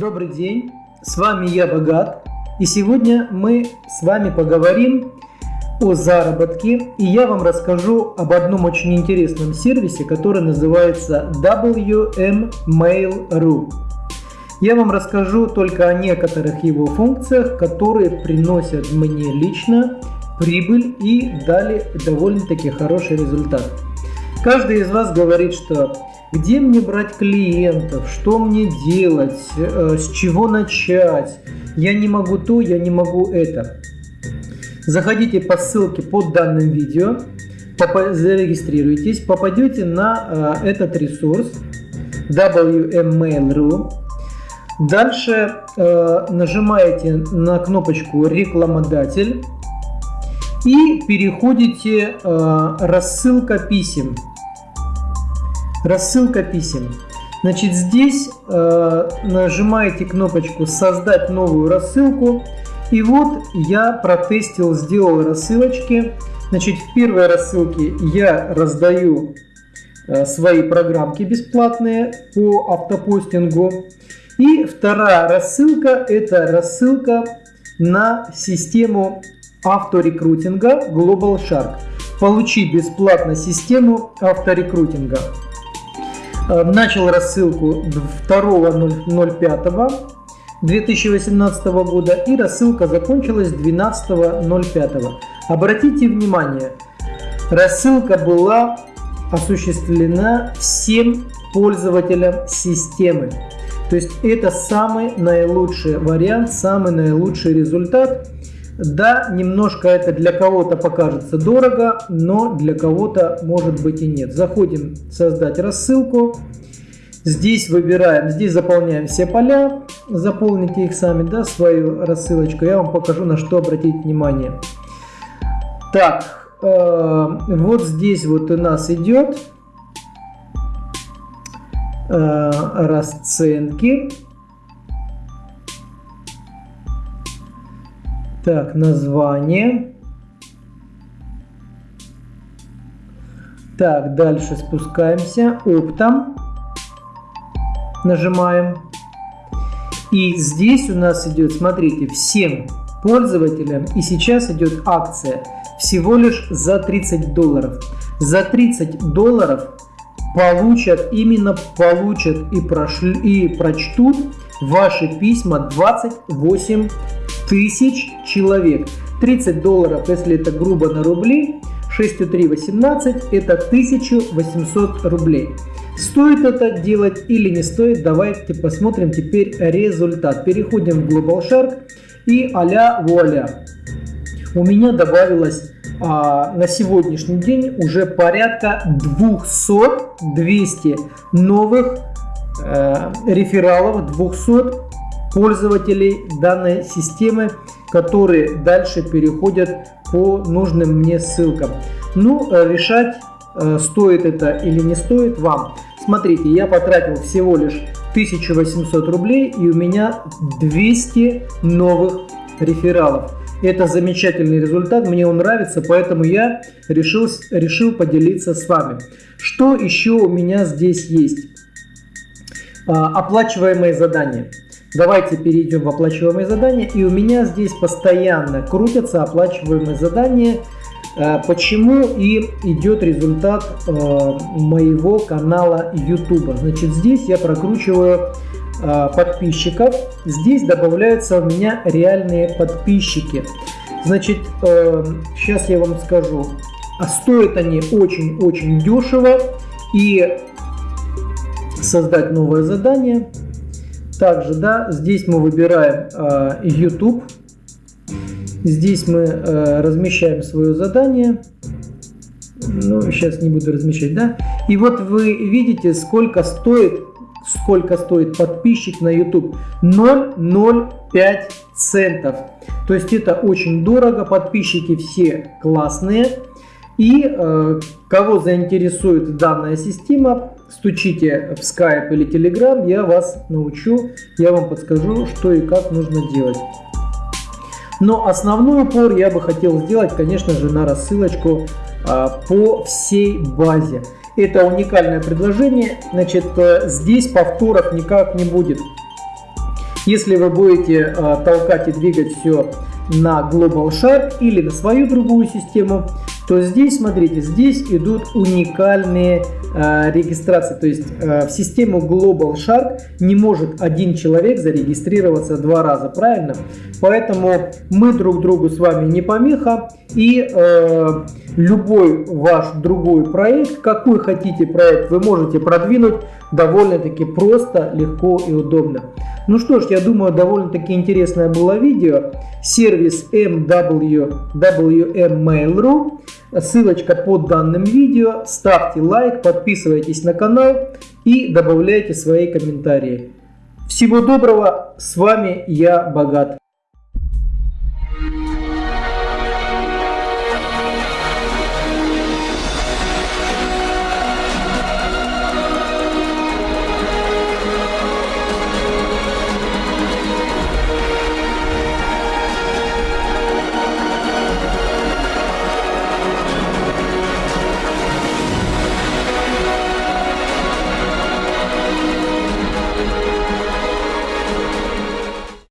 Добрый день, с вами я Богат, и сегодня мы с вами поговорим о заработке, и я вам расскажу об одном очень интересном сервисе, который называется WM Mail.ru. Я вам расскажу только о некоторых его функциях, которые приносят мне лично прибыль и дали довольно-таки хороший результат. Каждый из вас говорит, что где мне брать клиентов, что мне делать, э, с чего начать, я не могу то, я не могу это. Заходите по ссылке под данным видео, зарегистрируйтесь, попадете на э, этот ресурс WMMail.ru. Дальше э, нажимаете на кнопочку «Рекламодатель» и переходите «Рассылка писем». Рассылка писем. Значит, здесь э, нажимаете кнопочку «Создать новую рассылку». И вот я протестил, сделал рассылочки. Значит, в первой рассылке я раздаю э, свои программки бесплатные по автопостингу. И вторая рассылка – это рассылка на систему авторекрутинга Global Shark. Получи бесплатно систему авторекрутинга. Э, начал рассылку 2.05.2018 года и рассылка закончилась 12.05. Обратите внимание, рассылка была осуществлена всем пользователям системы. То есть это самый наилучший вариант, самый наилучший результат – да, немножко это для кого-то покажется дорого, но для кого-то может быть и нет. Заходим создать рассылку. Здесь выбираем, здесь заполняем все поля, заполните их сами, да, свою рассылочку. Я вам покажу, на что обратить внимание. Так, э, вот здесь вот у нас идет э, расценки. Так, название. Так, дальше спускаемся. Оптом. Нажимаем. И здесь у нас идет, смотрите, всем пользователям. И сейчас идет акция всего лишь за 30 долларов. За 30 долларов получат, именно получат и, прошли, и прочтут ваши письма 28 тысяч человек. 30 долларов, если это грубо на рубли, 6,318 это 1800 рублей. Стоит это делать или не стоит, давайте посмотрим теперь результат. Переходим в Global Shark и а-ля вуаля. У меня добавилось а, на сегодняшний день уже порядка 200-200 новых э, рефералов, 200 пользователей данной системы, которые дальше переходят по нужным мне ссылкам. Ну, э, решать, э, стоит это или не стоит вам. Смотрите, я потратил всего лишь 1800 рублей и у меня 200 новых рефералов. Это замечательный результат, мне он нравится, поэтому я решил, решил поделиться с вами. Что еще у меня здесь есть? А, оплачиваемые задания. Давайте перейдем в оплачиваемые задания. И у меня здесь постоянно крутятся оплачиваемые задания. Э, почему и идет результат э, моего канала YouTube. Значит, здесь я прокручиваю подписчиков. Здесь добавляются у меня реальные подписчики. Значит, сейчас я вам скажу. А стоят они очень-очень дешево. И создать новое задание – также, да, здесь мы выбираем э, YouTube. Здесь мы э, размещаем свое задание. Ну, сейчас не буду размещать, да. И вот вы видите, сколько стоит, сколько стоит подписчик на YouTube. 0,05 центов. То есть это очень дорого, подписчики все классные. И э, кого заинтересует данная система, стучите в Skype или Telegram, я вас научу, я вам подскажу, что и как нужно делать. Но основной упор я бы хотел сделать, конечно же, на рассылочку а, по всей базе. Это уникальное предложение, значит, э, здесь повторов никак не будет. Если вы будете э, толкать и двигать все на Global Shark или на свою другую систему, то здесь, смотрите, здесь идут уникальные э, регистрации. То есть э, в систему Global Shark не может один человек зарегистрироваться два раза, правильно? Поэтому мы друг другу с вами не помеха. И э, любой ваш другой проект, какой хотите проект, вы можете продвинуть довольно-таки просто, легко и удобно. Ну что ж, я думаю, довольно-таки интересное было видео. Сервис MW, Mail.ru. Ссылочка под данным видео. Ставьте лайк, подписывайтесь на канал и добавляйте свои комментарии. Всего доброго, с вами я Богат.